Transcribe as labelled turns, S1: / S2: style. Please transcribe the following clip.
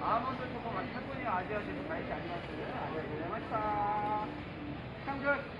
S1: 아무도 조금 안 탔더니 아지아지도 많이 안 났어요. 아, 고생하셨다. 참결.